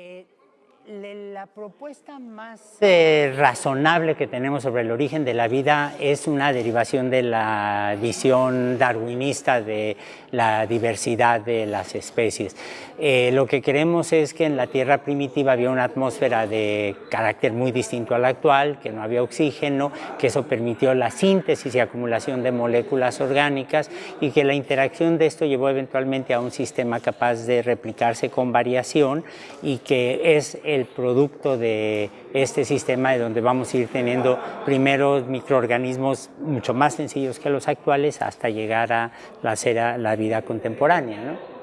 Eh, la propuesta más eh, razonable que tenemos sobre el origen de la vida es una derivación de la visión darwinista de la diversidad de las especies. Eh, lo que queremos es que en la Tierra primitiva había una atmósfera de carácter muy distinto al actual, que no había oxígeno, que eso permitió la síntesis y acumulación de moléculas orgánicas y que la interacción de esto llevó eventualmente a un sistema capaz de replicarse con variación y que es el el producto de este sistema de donde vamos a ir teniendo primero microorganismos mucho más sencillos que los actuales hasta llegar a la, la vida contemporánea. ¿no?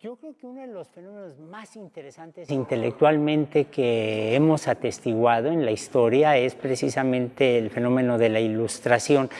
Yo creo que uno de los fenómenos más interesantes intelectualmente que hemos atestiguado en la historia es precisamente el fenómeno de la ilustración,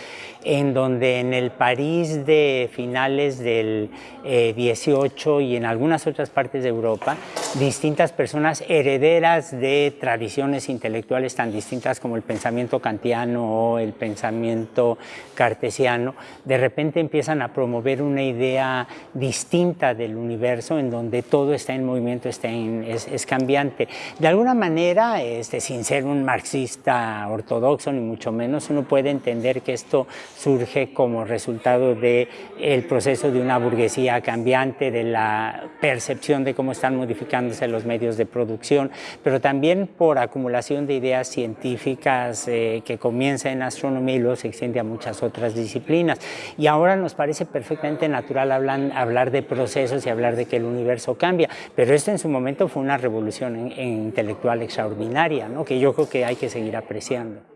en donde en el París de finales del 18 eh, y en algunas otras partes de Europa, distintas personas herederas de tradiciones intelectuales tan distintas como el pensamiento kantiano o el pensamiento cartesiano, de repente empiezan a promover una idea distinta del universo en donde todo está en movimiento, está es, cambiante. De alguna manera, este, sin ser un marxista ortodoxo ni mucho menos, uno puede entender que esto surge como resultado del el proceso de una burguesía cambiante, de la percepción de cómo están modificándose los medios de producción, pero también por acumulación de ideas científicas eh, que comienza en astronomía y luego se extiende a muchas otras disciplinas. Y ahora nos parece perfectamente natural hablar, hablar de procesos y hablar de que el universo cambia, pero esto en su momento fue una revolución intelectual extraordinaria, ¿no? que yo creo que hay que seguir apreciando.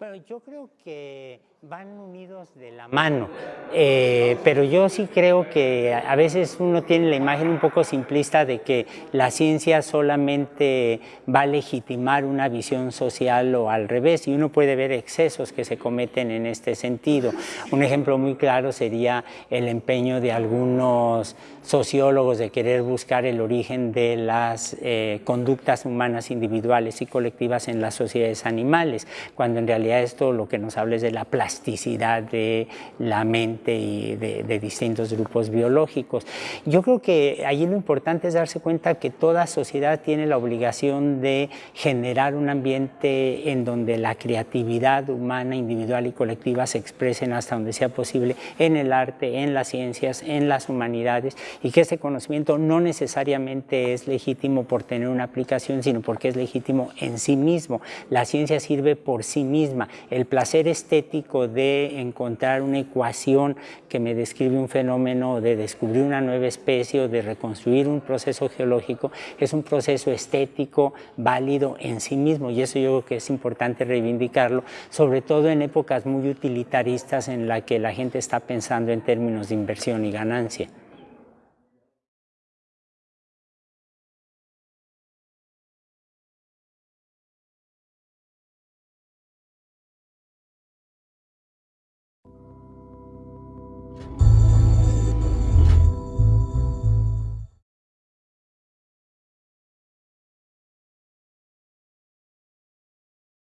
Bueno, yo creo que van unidos de la mano, eh, pero yo sí creo que a veces uno tiene la imagen un poco simplista de que la ciencia solamente va a legitimar una visión social o al revés, y uno puede ver excesos que se cometen en este sentido. Un ejemplo muy claro sería el empeño de algunos sociólogos de querer buscar el origen de las eh, conductas humanas individuales y colectivas en las sociedades animales, cuando en realidad esto lo que nos habla es de la plasticidad de la mente y de, distintos grupos biológicos. Yo creo que allí lo importante es darse cuenta que toda sociedad tiene la obligación de generar un ambiente en donde la creatividad humana, individual y colectiva se expresen hasta donde sea posible en el arte, en las ciencias, en las humanidades y que ese conocimiento no necesariamente es legítimo por tener una aplicación, sino porque es legítimo en sí mismo. La ciencia sirve por sí El placer estético de encontrar una ecuación que me describe un fenómeno, de descubrir una nueva especie o de reconstruir un proceso geológico, es un proceso estético válido en sí mismo y eso yo creo que es importante reivindicarlo, sobre todo en épocas muy utilitaristas en la que la gente está pensando en términos de inversión y ganancia.